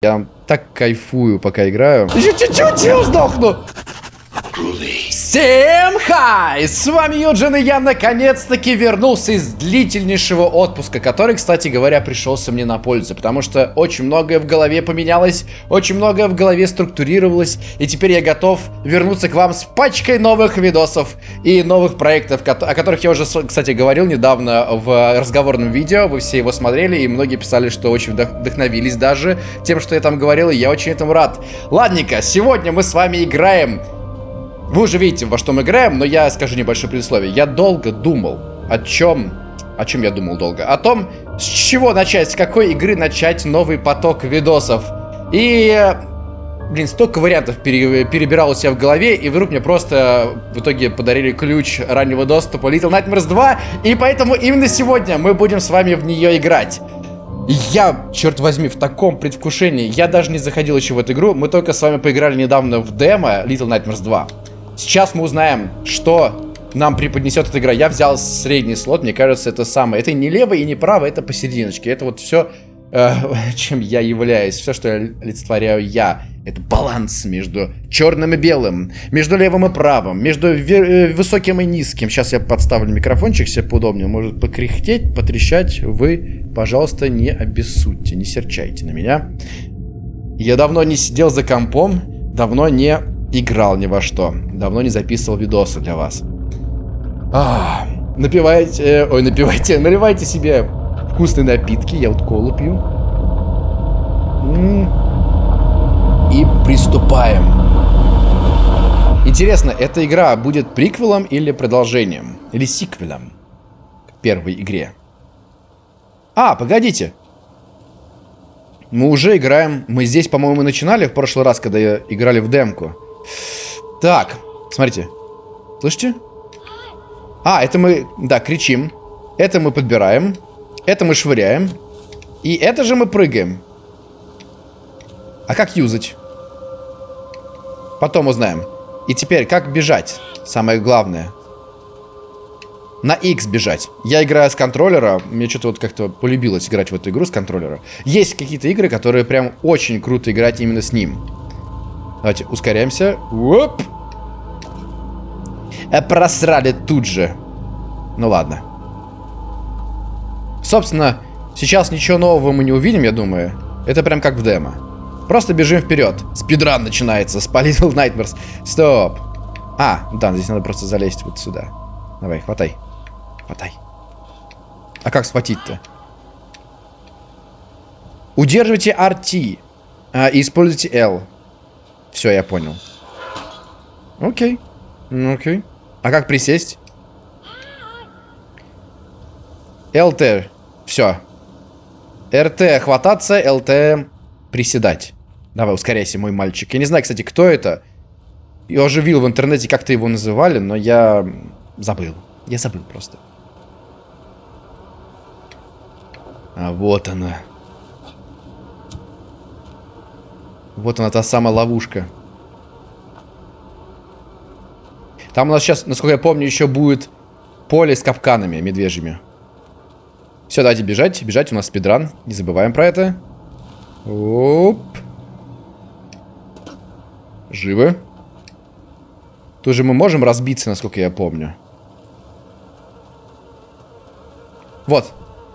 Я так кайфую, пока играю. Чуть-чуть, я сдохну. Всем хай! С вами Юджин, и я наконец-таки вернулся из длительнейшего отпуска, который, кстати говоря, пришелся мне на пользу, потому что очень многое в голове поменялось, очень многое в голове структурировалось, и теперь я готов вернуться к вам с пачкой новых видосов и новых проектов, о которых я уже, кстати, говорил недавно в разговорном видео, вы все его смотрели, и многие писали, что очень вдохновились даже тем, что я там говорил, и я очень этому рад. Ладненько, сегодня мы с вами играем вы уже видите, во что мы играем, но я скажу небольшое предисловие. Я долго думал, о чем... О чем я думал долго? О том, с чего начать, с какой игры начать новый поток видосов. И... Блин, столько вариантов пере, перебирал у себя в голове, и вдруг мне просто в итоге подарили ключ раннего доступа Little Nightmares 2, и поэтому именно сегодня мы будем с вами в нее играть. Я, черт возьми, в таком предвкушении, я даже не заходил еще в эту игру, мы только с вами поиграли недавно в демо Little Nightmares 2. Сейчас мы узнаем, что нам преподнесет эта игра. Я взял средний слот, мне кажется, это самое. Это не лево и не право, это посерединочке. Это вот все, э, чем я являюсь. Все, что я олицетворяю я. Это баланс между черным и белым, между левым и правым, между э, высоким и низким. Сейчас я подставлю микрофончик себе поудобнее. Может покряхтеть, потрещать. Вы, пожалуйста, не обессудьте, не серчайте на меня. Я давно не сидел за компом, давно не играл ни во что. Давно не записывал видосы для вас. А, напивайте, э, ой, напивайте, наливайте себе вкусные напитки. Я вот колу пью. И приступаем. Интересно, эта игра будет приквелом или продолжением? Или сиквелом к первой игре? А, погодите. Мы уже играем... Мы здесь, по-моему, начинали в прошлый раз, когда играли в демку. Так, смотрите. Слышите? А, это мы, да, кричим. Это мы подбираем. Это мы швыряем. И это же мы прыгаем. А как юзать? Потом узнаем. И теперь, как бежать? Самое главное. На X бежать. Я играю с контроллера. Мне что-то вот как-то полюбилось играть в эту игру с контроллера. Есть какие-то игры, которые прям очень круто играть именно с ним. Давайте ускоряемся. Оп! Э, просрали тут же. Ну ладно. Собственно, сейчас ничего нового мы не увидим, я думаю. Это прям как в демо. Просто бежим вперед. Спидран начинается с Little Nightmares. Стоп. А, да, здесь надо просто залезть вот сюда. Давай, хватай. Хватай. А как схватить-то? Удерживайте RT. А, и используйте L. Все, я понял. Окей. Окей. А как присесть? ЛТ. Все. РТ хвататься, ЛТ приседать. Давай, ускоряйся, мой мальчик. Я не знаю, кстати, кто это. Я уже видел в интернете, как-то его называли, но я забыл. Я забыл просто. А вот она. Вот она, та самая ловушка. Там у нас сейчас, насколько я помню, еще будет поле с капканами медвежьими. Все, давайте бежать. Бежать у нас спидран. Не забываем про это. Оп. Живы. Тут же мы можем разбиться, насколько я помню. Вот.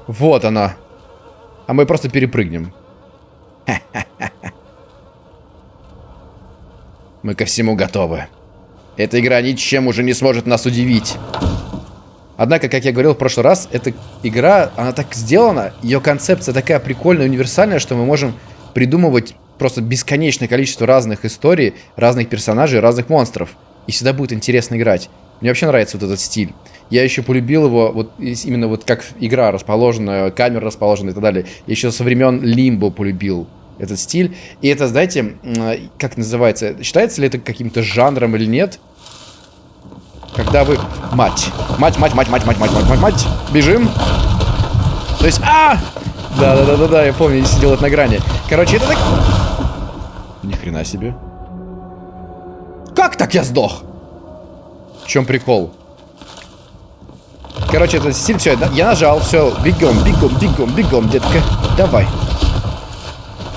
Вот она. А мы просто перепрыгнем. Мы ко всему готовы. Эта игра ничем уже не сможет нас удивить. Однако, как я говорил в прошлый раз, эта игра, она так сделана, ее концепция такая прикольная, универсальная, что мы можем придумывать просто бесконечное количество разных историй, разных персонажей, разных монстров. И всегда будет интересно играть. Мне вообще нравится вот этот стиль. Я еще полюбил его вот именно вот как игра расположена, камера расположена и так далее. Я еще со времен Лимбо полюбил этот стиль. И это, знаете, как называется, считается ли это каким-то жанром или нет? Когда вы... Мать. Мать, мать, мать, мать, мать, мать, мать, мать, мать. Бежим. То есть... А! Да-да-да-да-да, я помню, я сидел на грани. Короче, это так... Ни хрена себе. Как так я сдох? В чем прикол? Короче, это стиль, все, я нажал, все, бегом, бегом, бегом, бегом, детка, давай.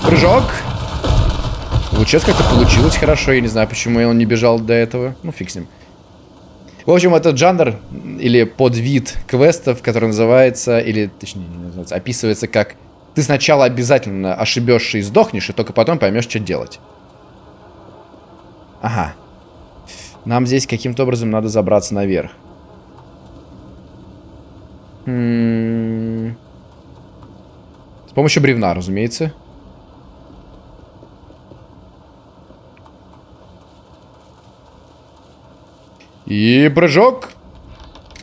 Прыжок. Вот сейчас как-то получилось хорошо. Я не знаю, почему он не бежал до этого. Ну, фиг с ним. В общем, этот жанр или подвид квестов, который называется, или точнее, не называется, описывается как ты сначала обязательно ошибешься и сдохнешь, и только потом поймешь, что делать. Ага. Нам здесь каким-то образом надо забраться наверх. М -м -м. С помощью бревна, разумеется. И прыжок.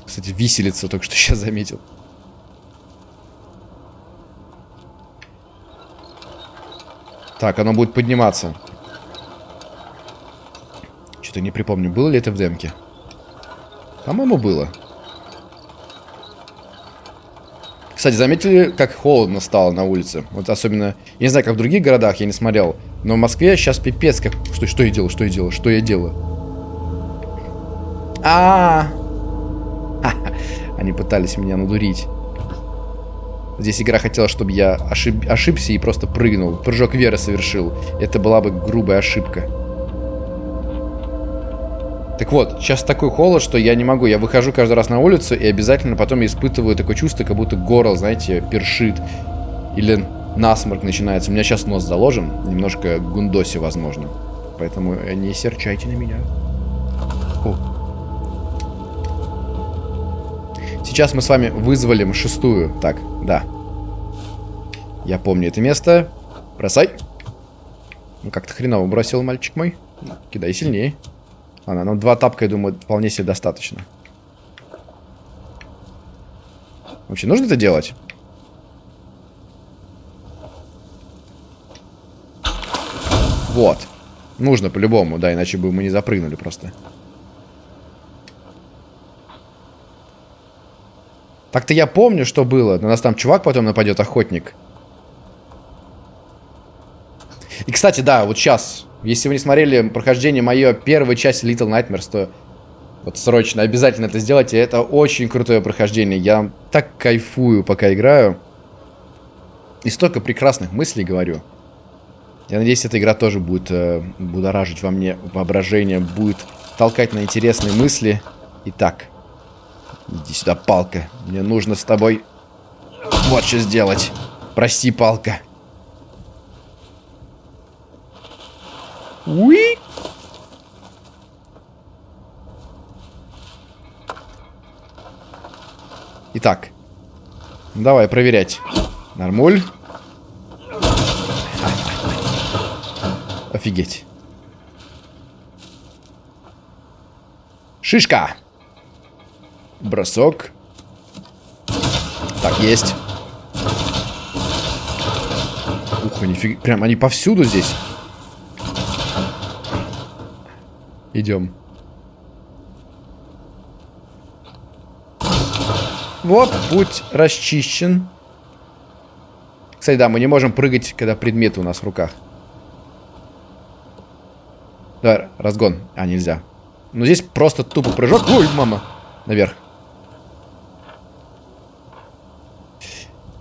Кстати, виселица только что сейчас заметил. Так, оно будет подниматься. Что-то не припомню, было ли это в демке. По-моему, было. Кстати, заметили, как холодно стало на улице? Вот особенно, я не знаю, как в других городах, я не смотрел. Но в Москве сейчас пипец, как... Что, что я делаю, что я делаю, что я делаю? А, -а, а Они пытались меня надурить. Здесь игра хотела, чтобы я ошиб... ошибся и просто прыгнул. Прыжок веры совершил. Это была бы грубая ошибка. Так вот, сейчас такой холод, что я не могу. Я выхожу каждый раз на улицу и обязательно потом испытываю такое чувство, как будто горло, знаете, першит. Или насморк начинается. У меня сейчас нос заложен. Немножко гундоси, возможно. Поэтому не серчайте на меня. О. Сейчас мы с вами вызволим шестую. Так, да. Я помню это место. Бросай. Ну, как-то хреново бросил мальчик мой. Кидай сильнее. Ладно, нам два тапка, я думаю, вполне себе достаточно. Вообще, нужно это делать? Вот. Нужно по-любому, да, иначе бы мы не запрыгнули просто. Так-то я помню, что было. На нас там чувак потом нападет, охотник. И, кстати, да, вот сейчас, если вы не смотрели прохождение мое первой части Little Nightmares, то вот срочно обязательно это сделайте. Это очень крутое прохождение. Я так кайфую, пока играю. И столько прекрасных мыслей говорю. Я надеюсь, эта игра тоже будет э, будоражить во мне воображение, будет толкать на интересные мысли. Итак, Иди сюда, палка. Мне нужно с тобой вот что сделать. Прости, палка. Уи! Итак. Давай проверять. Нормуль. Офигеть. Шишка. Бросок. Так, есть. Ух, нифига. Прям они повсюду здесь. Идем. Вот, путь расчищен. Кстати, да, мы не можем прыгать, когда предметы у нас в руках. Давай, разгон. А, нельзя. Но здесь просто тупо прыжок. Ой, мама. Наверх.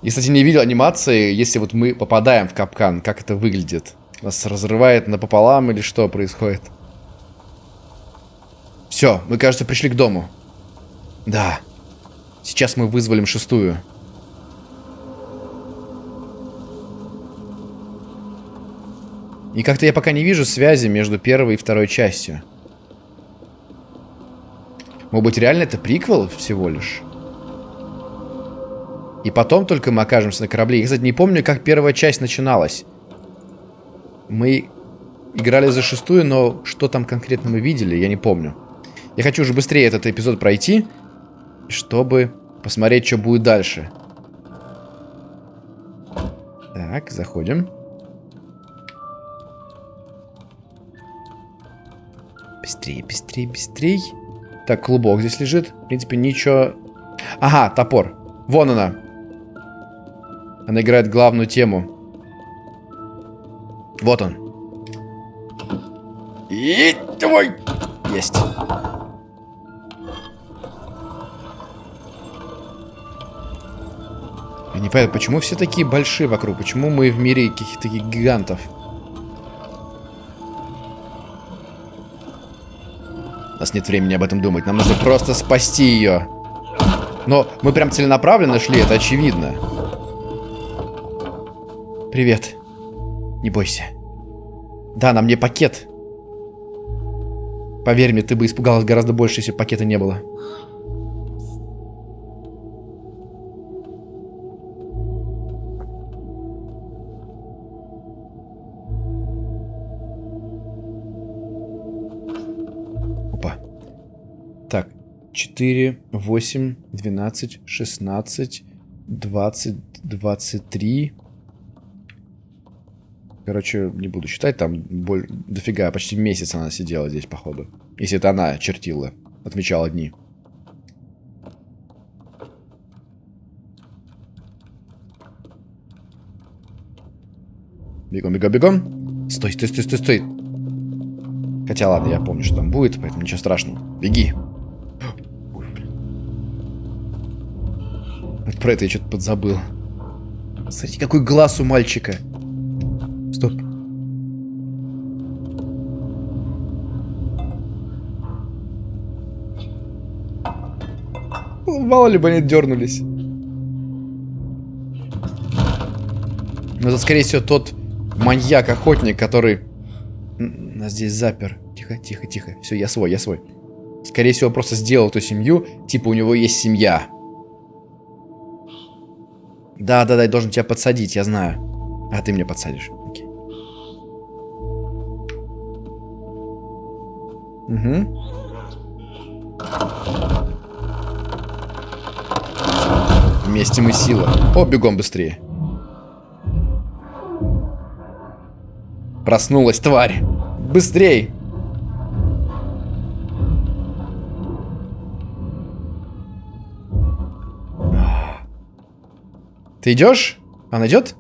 И, кстати, не видел анимации, если вот мы попадаем в капкан, как это выглядит. Нас разрывает напополам или что происходит? Все, мы, кажется, пришли к дому. Да. Сейчас мы вызволим шестую. И как-то я пока не вижу связи между первой и второй частью. Может быть, реально это приквел всего лишь? И потом только мы окажемся на корабле. Я, кстати, не помню, как первая часть начиналась. Мы играли за шестую, но что там конкретно мы видели, я не помню. Я хочу уже быстрее этот эпизод пройти, чтобы посмотреть, что будет дальше. Так, заходим. Быстрее, быстрее, быстрее. Так, клубок здесь лежит. В принципе, ничего... Ага, топор. Вон она. Она играет главную тему. Вот он. И твой! Есть. Я не понимаю, почему все такие большие вокруг? Почему мы в мире каких-то гигантов? У нас нет времени об этом думать. Нам нужно просто спасти ее. Но мы прям целенаправленно шли, это очевидно. Привет. Не бойся. Да, на мне пакет. Поверь мне, ты бы испугалась гораздо больше, если пакета не было. Опа. Так, 4, 8, 12, 16, 20, 23. Короче, не буду считать, там боль... дофига, почти месяц она сидела здесь, походу. Если это она чертила, отмечала дни. Бегом, бегом, бегом. Стой, стой, стой, стой, стой. Хотя ладно, я помню, что там будет, поэтому ничего страшного. Беги. Вот про это я что-то подзабыл. Смотрите, какой глаз у мальчика. Мало ли бы они дернулись. Но это, скорее всего, тот маньяк-охотник, который нас здесь запер. Тихо, тихо, тихо. Все, я свой, я свой. Скорее всего, просто сделал эту семью. Типа, у него есть семья. Да, да, да, я должен тебя подсадить, я знаю. А ты мне подсадишь. Окей. Угу. Вместе мы сила. О, бегом быстрее. Проснулась, тварь. Быстрей. Ты идешь? Она идет?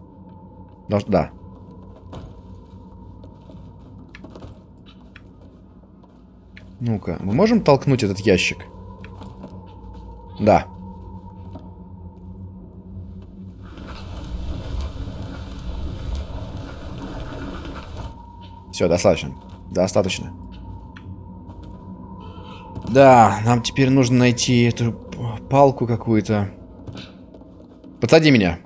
Должен... Да. Ну-ка, мы можем толкнуть этот ящик? Да. Все, достаточно. Достаточно. Да, нам теперь нужно найти эту палку какую-то. Подсади меня.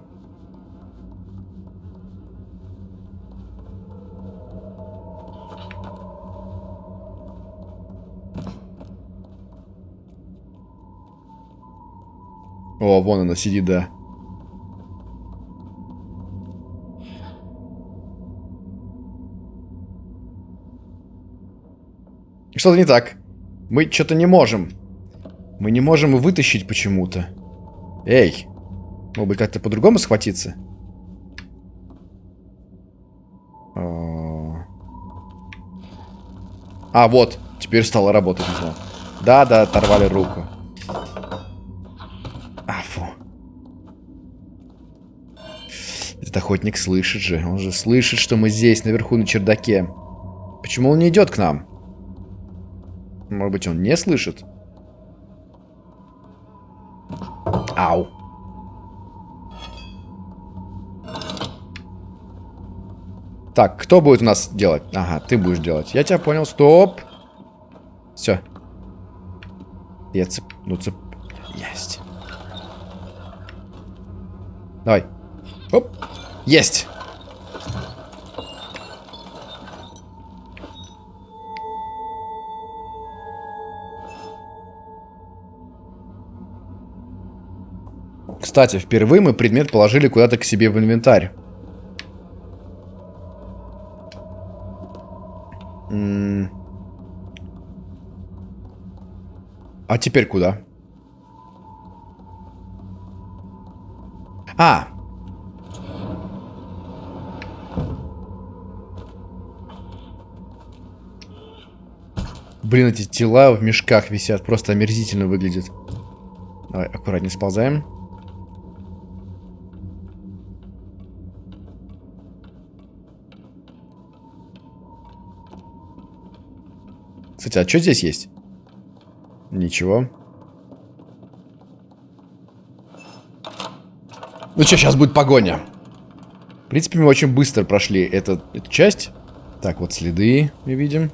О, вон она сидит, да. Что-то не так. Мы что-то не можем. Мы не можем вытащить почему-то. Эй. Может быть, как-то по-другому схватиться? А, а вот. Теперь стало работать, не знаю. Да, да, оторвали руку. А, фу. Этот охотник слышит же. Он же слышит, что мы здесь, наверху, на чердаке. Почему он не идет к нам? Может быть, он не слышит? Ау. Так, кто будет у нас делать? Ага, ты будешь делать. Я тебя понял. Стоп. Все. Я цеп... Ну, цеп... Есть. Давай. Оп. Есть. Кстати, впервые мы предмет положили куда-то к себе в инвентарь. А теперь куда? А! Блин, эти тела в мешках висят. Просто омерзительно выглядит. Давай, аккуратнее сползаем. А что здесь есть? Ничего. Ну что, сейчас будет погоня. В принципе, мы очень быстро прошли этот, эту часть. Так, вот следы мы видим.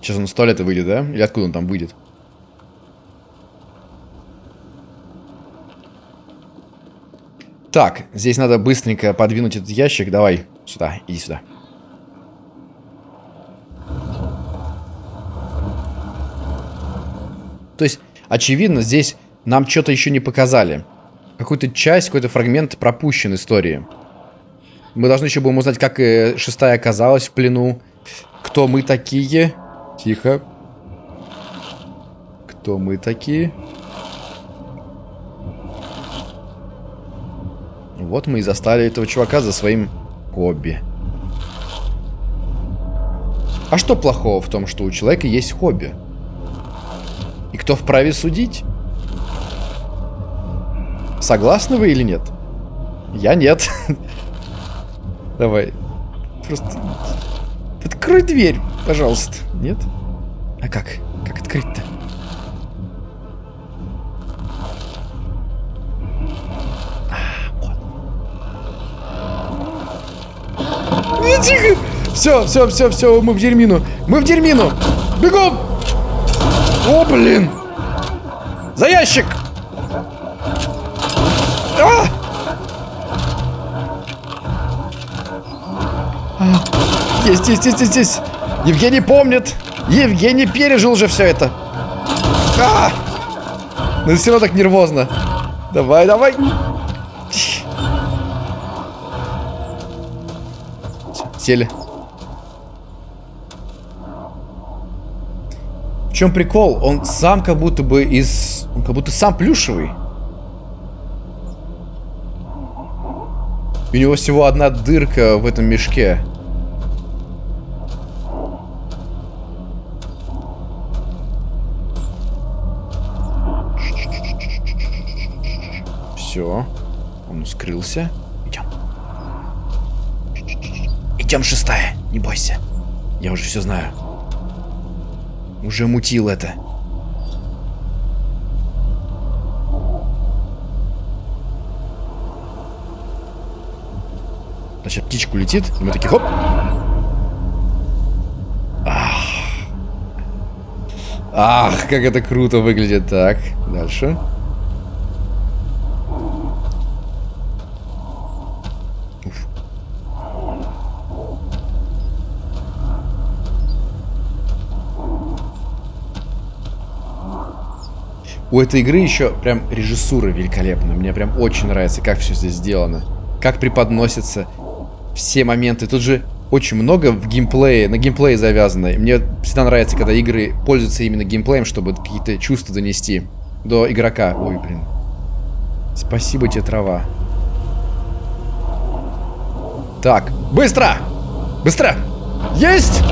Сейчас он с туалета выйдет, да? Или откуда он там выйдет? Так, здесь надо быстренько подвинуть этот ящик. Давай, сюда, иди сюда. То есть, очевидно, здесь нам что-то еще не показали. Какую-то часть, какой-то фрагмент пропущен истории. Мы должны еще будем узнать, как э, шестая оказалась в плену. Кто мы такие? Тихо. Кто мы такие? Вот мы и застали этого чувака за своим хобби. А что плохого в том, что у человека есть хобби? Кто вправе судить? Согласны вы или нет? Я нет. Давай. Просто... Открой дверь, пожалуйста. Нет? А как? Как открыть-то? Тихо! Все, все, все, все, мы в дерьмину. Мы в дерьмину. Бегом! О, блин! За ящик! А! Есть, есть, есть, есть, есть. Евгений помнит. Евгений пережил уже все это. А! Но все равно так нервозно. Давай, давай. Сели. В чем прикол? Он сам как будто бы из... Он как будто сам плюшевый. У него всего одна дырка в этом мешке. Все. Он скрылся. Идем. Идем, шестая. Не бойся. Я уже все знаю. Уже мутил это. Значит, птичку летит, и мы такие, хоп. Ах. Как это круто выглядит. Так, дальше. У этой игры еще прям режиссура великолепная. Мне прям очень нравится, как все здесь сделано. Как преподносятся все моменты. Тут же очень много в геймплее, на геймплее завязано. Мне всегда нравится, когда игры пользуются именно геймплеем, чтобы какие-то чувства донести до игрока. Ой, блин. Спасибо тебе, трава. Так, быстро! Быстро! Есть!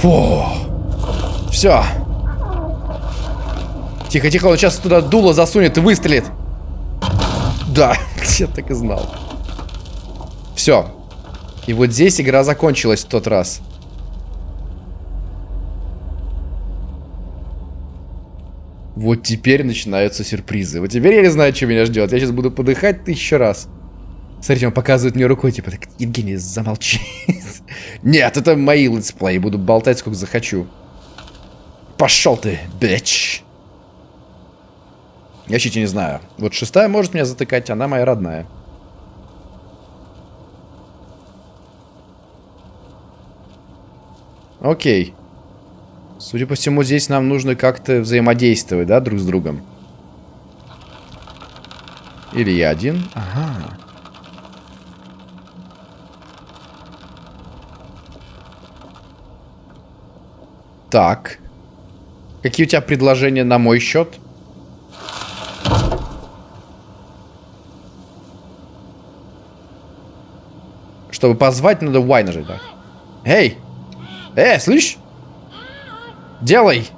Фу. Все. Тихо, тихо, он сейчас туда дуло засунет и выстрелит. Да, я так и знал. Все. И вот здесь игра закончилась в тот раз. Вот теперь начинаются сюрпризы. Вот теперь я не знаю, что меня ждет. Я сейчас буду подыхать тысячу раз. Смотрите, он показывает мне рукой, типа, так, Евгений, замолчи. Нет, это мои летсплеи. Буду болтать, сколько захочу. Пошел ты, bitch. Я чуть не знаю. Вот шестая может меня затыкать, она моя родная. Окей. Судя по всему, здесь нам нужно как-то взаимодействовать, да, друг с другом. Или я один? Ага. Так. Какие у тебя предложения на мой счет? Чтобы позвать, надо Y нажать, да? Эй! Эй, слышь? Делай!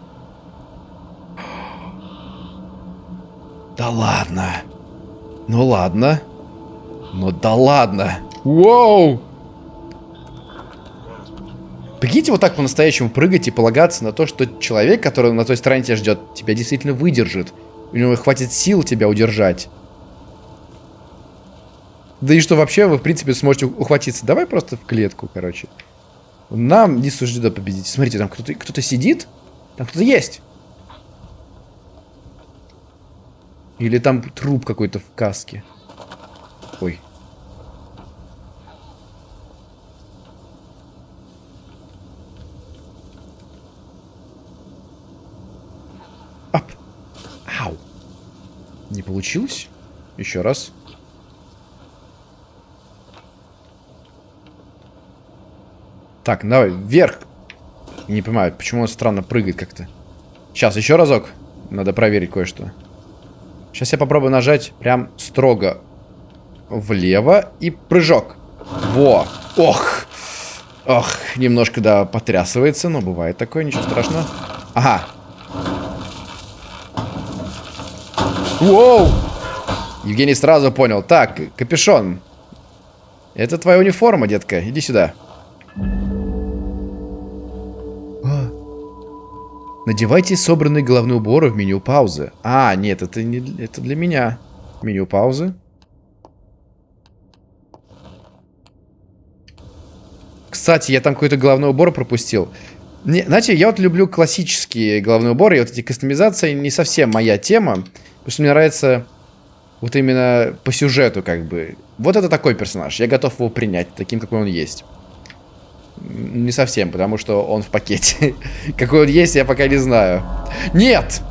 Да ладно. Ну ладно. Ну да ладно. Воу! Прикиньте вот так по-настоящему прыгать и полагаться на то, что человек, который на той стороне тебя ждет, тебя действительно выдержит. У него хватит сил тебя удержать. Да и что вообще вы, в принципе, сможете ухватиться. Давай просто в клетку, короче. Нам не суждено победить. Смотрите, там кто-то кто, -то, сидит. Там кто-то есть. Или там труп какой-то в каске. Ой. Ап. Ау. Не получилось? Еще раз. Так, давай, вверх. Не понимаю, почему он странно прыгает как-то. Сейчас, еще разок. Надо проверить кое-что. Сейчас я попробую нажать прям строго влево и прыжок. Во! Ох! Ох, немножко, да, потрясывается, но бывает такое, ничего страшного. Ага. Воу! Евгений сразу понял. Так, капюшон. Это твоя униформа, детка. Иди сюда. Надевайте собранный головной убор в меню паузы. А, нет, это не это для меня. Меню паузы. Кстати, я там какой-то головной убор пропустил. Не, знаете, я вот люблю классические головные уборы, и вот эти кастомизации не совсем моя тема, потому что мне нравится вот именно по сюжету как бы. Вот это такой персонаж, я готов его принять таким, какой он есть. Не совсем, потому что он в пакете. Какой он есть, я пока не знаю. Нет!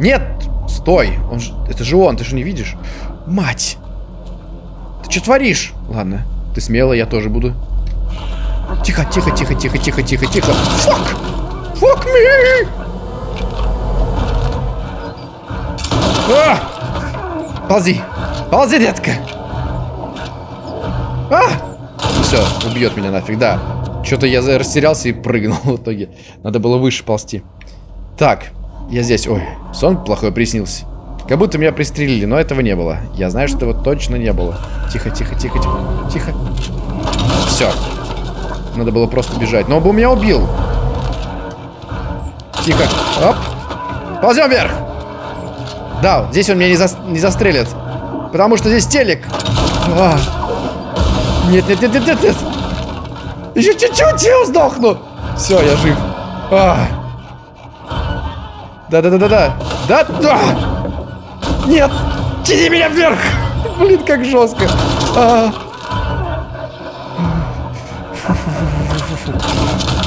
Нет! Стой! Он ж... Это же он, ты же не видишь? Мать! Ты что творишь? Ладно, ты смело, я тоже буду. Тихо, тихо, тихо, тихо, тихо, тихо, тихо. Фак! Фак me! А! Ползи! Ползи, детка! А! Все, убьет меня нафиг, да. Что-то я растерялся и прыгнул в итоге. Надо было выше ползти. Так, я здесь. Ой, сон плохой приснился. Как будто меня пристрелили, но этого не было. Я знаю, что этого точно не было. Тихо, тихо, тихо, тихо. Тихо. Все. Надо было просто бежать. Но он бы меня убил. Тихо. Оп. Ползем вверх. Да, здесь он меня не, за... не застрелит. Потому что здесь телек. А. Нет, нет, нет, нет, нет, нет. Еще чуть-чуть, я сдохну. Все, я жив. Да-да-да-да-да. Да-да. Нет. Тяни меня вверх. Блин, как жестко.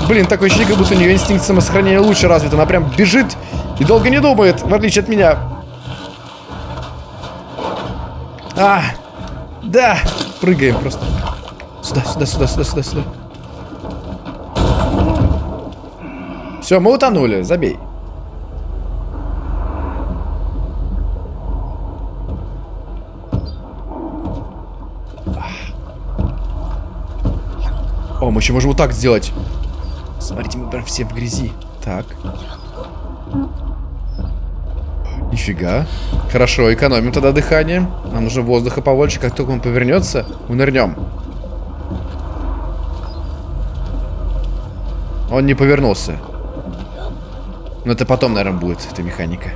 Блин, такое ощущение, как будто у нее инстинкт самосохранения лучше развит. Она прям бежит и долго не думает, в отличие от меня. А, да, прыгаем просто. Сюда, сюда, сюда, сюда, сюда, сюда. Все, мы утонули, забей. О, мы еще можем вот так сделать. Смотрите, мы прям все в грязи. Так. Нифига. Хорошо, экономим тогда дыхание. Нам нужно воздуха побольше. Как только он повернется, мы нырнем. Он не повернулся. Но это потом, наверное, будет, эта механика.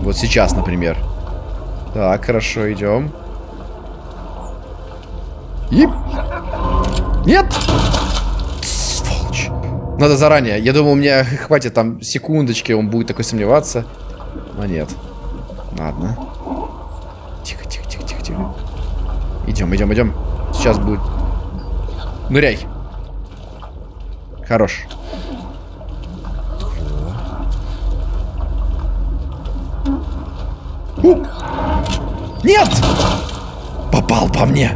Вот сейчас, например. Так, хорошо, идем. И... Надо заранее. Я думал, у меня хватит там секундочки, он будет такой сомневаться. Но нет. Ладно. Тихо, тихо, тихо, тихо, тихо. Идем, идем, идем. Сейчас будет Ныряй. Хорош. У! Нет! Попал по мне.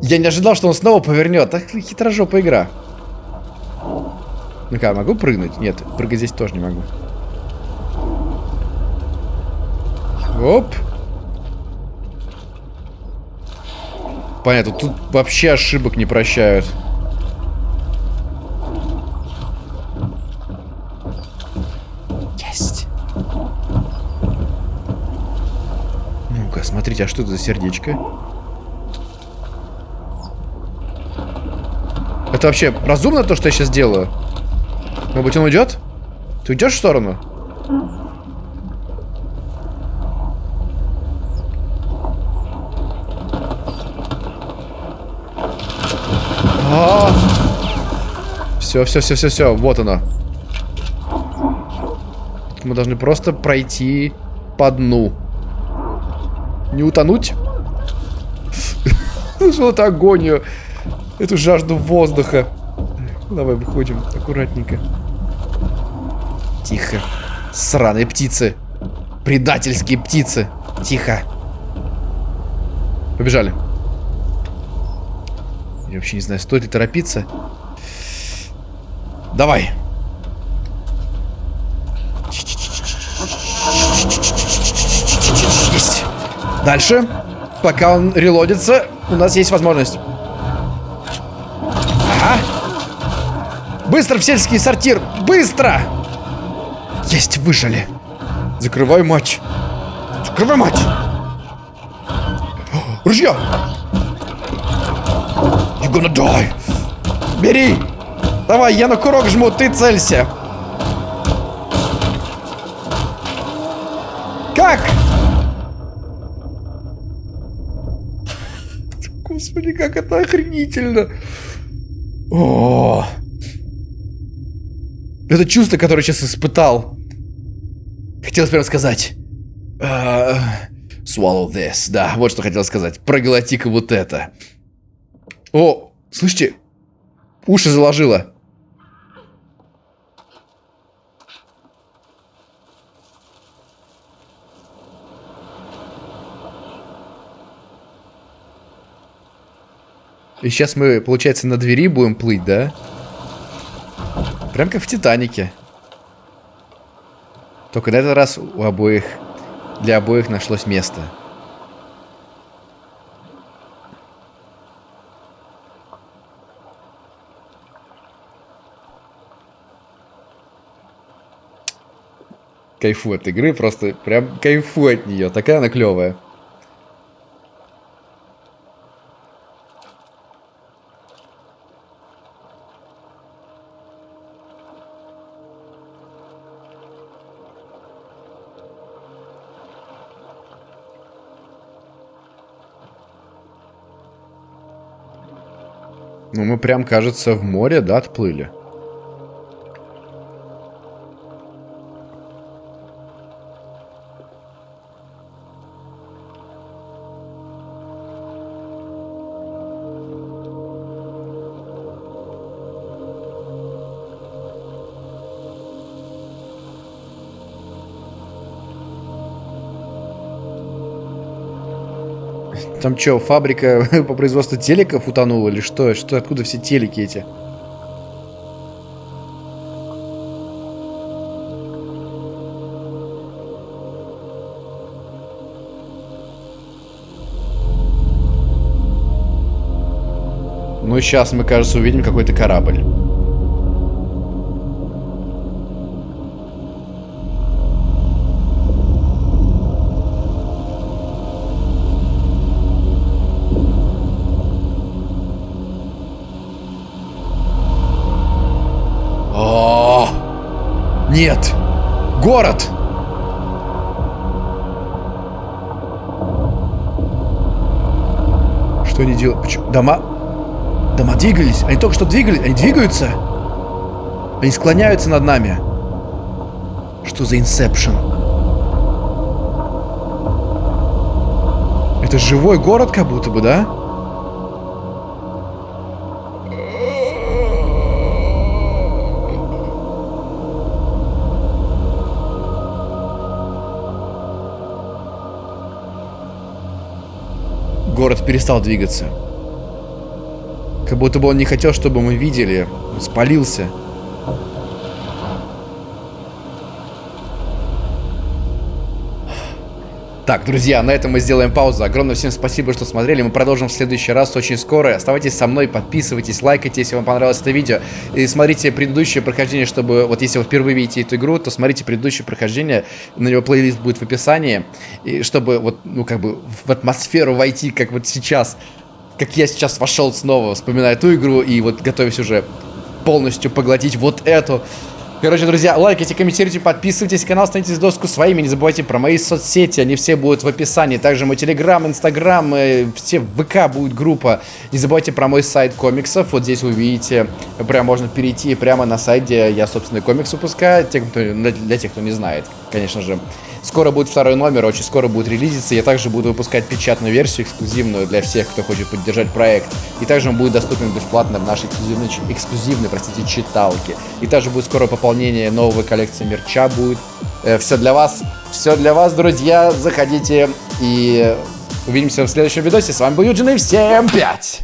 Я не ожидал, что он снова повернет. Так хитрожопая игра. Ну-ка, могу прыгнуть? Нет, прыгать здесь тоже не могу. Оп. Понятно, тут вообще ошибок не прощают. Есть. Ну-ка, смотрите, а что это за сердечко? Это вообще разумно то, что я сейчас делаю? Может быть, он уйдет? Ты уйдешь в сторону? А. Все, все, все, все, все, вот оно. Мы должны просто пройти по дну. Не утонуть? Слышал эту агонию, эту жажду воздуха. Давай выходим аккуратненько. Тихо. Сраные птицы. Предательские птицы. Тихо. Побежали. Я вообще не знаю, стоит ли торопиться. Давай. Есть. Дальше. Пока он релодится, у нас есть возможность. Ага. Быстро в сельский сортир. Быстро! Есть, выжили. Закрывай матч. Закрывай матч. Ружье. You gonna die. Бери. Давай, я на курок жму, ты целься. Как? Господи, как это охренительно. О, это чувство, которое сейчас испытал. Хотелось прям сказать. Uh, swallow this. Да, вот что хотел сказать. Проглоти-ка вот это. О, слышите? Уши заложило. И сейчас мы, получается, на двери будем плыть, да? Прям как в Титанике. Только на этот раз у обоих, для обоих нашлось место. Кайфу от игры, просто прям кайфу от нее. Такая она клевая. Прям, кажется, в море, да, отплыли. Там что, фабрика по производству телеков утонула или что? Что, откуда все телеки эти? Ну, сейчас мы, кажется, увидим какой-то корабль. Нет! Город! Что они делают? Почему? Дома? Дома двигались? Они только что двигались? Они двигаются? Они склоняются над нами. Что за инсепшн? Это живой город как будто бы, да? Перестал двигаться. Как будто бы он не хотел, чтобы мы видели. Он спалился. Так, друзья, на этом мы сделаем паузу. Огромное всем спасибо, что смотрели. Мы продолжим в следующий раз очень скоро. Оставайтесь со мной, подписывайтесь, лайкайте, если вам понравилось это видео. И смотрите предыдущее прохождение, чтобы... Вот если вы впервые видите эту игру, то смотрите предыдущее прохождение. На него плейлист будет в описании. И чтобы вот, ну, как бы в атмосферу войти, как вот сейчас. Как я сейчас вошел снова, вспоминая эту игру и вот готовясь уже полностью поглотить вот эту. Короче, друзья, лайкайте, комментируйте, подписывайтесь, канал, становитесь доску своими. Не забывайте про мои соцсети, они все будут в описании. Также мой телеграм, инстаграм, э, все в ВК будет группа. Не забывайте про мой сайт комиксов. Вот здесь вы увидите, прям можно перейти прямо на сайт, где я, собственно, комикс выпускаю. Кто, для тех, кто не знает, конечно же. Скоро будет второй номер, очень скоро будет релизиться. Я также буду выпускать печатную версию, эксклюзивную для всех, кто хочет поддержать проект. И также он будет доступен бесплатно в нашей эксклюзивной, эксклюзивной простите, читалке. И также будет скоро пополнение новой коллекции мерча будет. Э, все для вас, все для вас, друзья. Заходите и увидимся в следующем видосе. С вами был Юджин и всем пять!